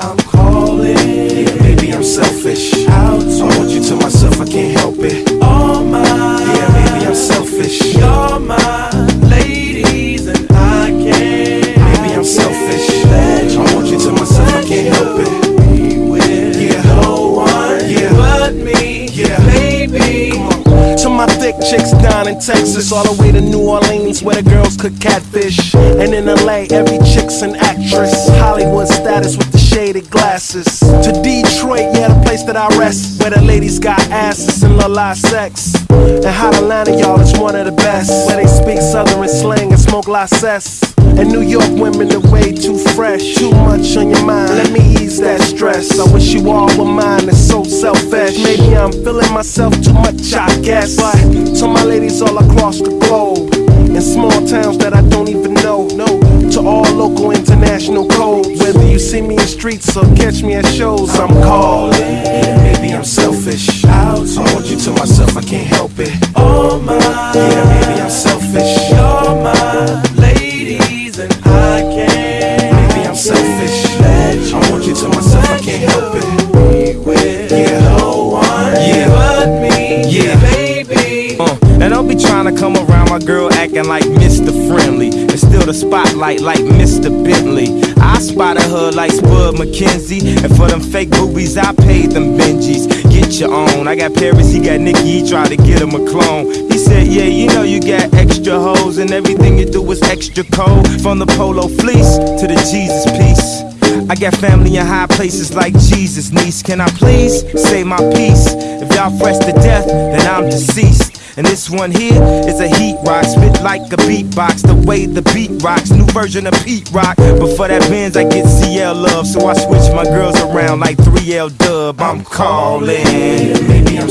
I'm calling. Yeah, maybe I'm selfish. Out I want you to myself, I can't help it. All my, yeah, maybe I'm selfish. You're my ladies, and I can't. Maybe I'm selfish. I want you to myself, I can't help it. Yeah, no one, yeah, but me, yeah, baby. My thick chicks down in Texas, all the way to New Orleans, where the girls cook catfish. And in LA, every chick's an actress. Hollywood status with the shaded glasses. To Detroit, yeah, the place that I rest, where the ladies got asses and la sex. And Hot Atlanta, y'all, is one of the best, where they speak Southern slang and smoke la. And New York women are way too fresh. Too much on your mind, let me ease stress. I wish you all were mine, it's so selfish. Maybe I'm feeling myself too much, I guess. But to my ladies all across the globe, in small towns that I don't even know. No, to all local international codes. Whether you see me in streets or catch me at shows, I'm calling. Maybe I'm selfish. I want you to myself, I can't help it. Oh my, yeah, maybe I'm selfish. I to myself, I can't help it. Yeah, no one, yeah, but me, yeah, baby. Uh, and don't be trying to come around my girl acting like Mr. Friendly. And still the spotlight like Mr. Bentley. I spotted her like Spud MacKenzie. And for them fake boobies, I paid them Benjis. Get your own. I got Paris, he got Nicky, he tried to get him a clone. He said, Yeah, you know you got extra hoes, and everything you do is extra cold. From the polo fleece to the Jesus piece. I got family in high places like Jesus, niece. Can I please say my piece? If y'all fresh to death, then I'm deceased. And this one here is a heat rock, spit like a beatbox. The way the beat rocks, new version of Pete Rock. But for that Benz, I get CL love, so I switch my girls around like 3L Dub. I'm calling. Maybe I'm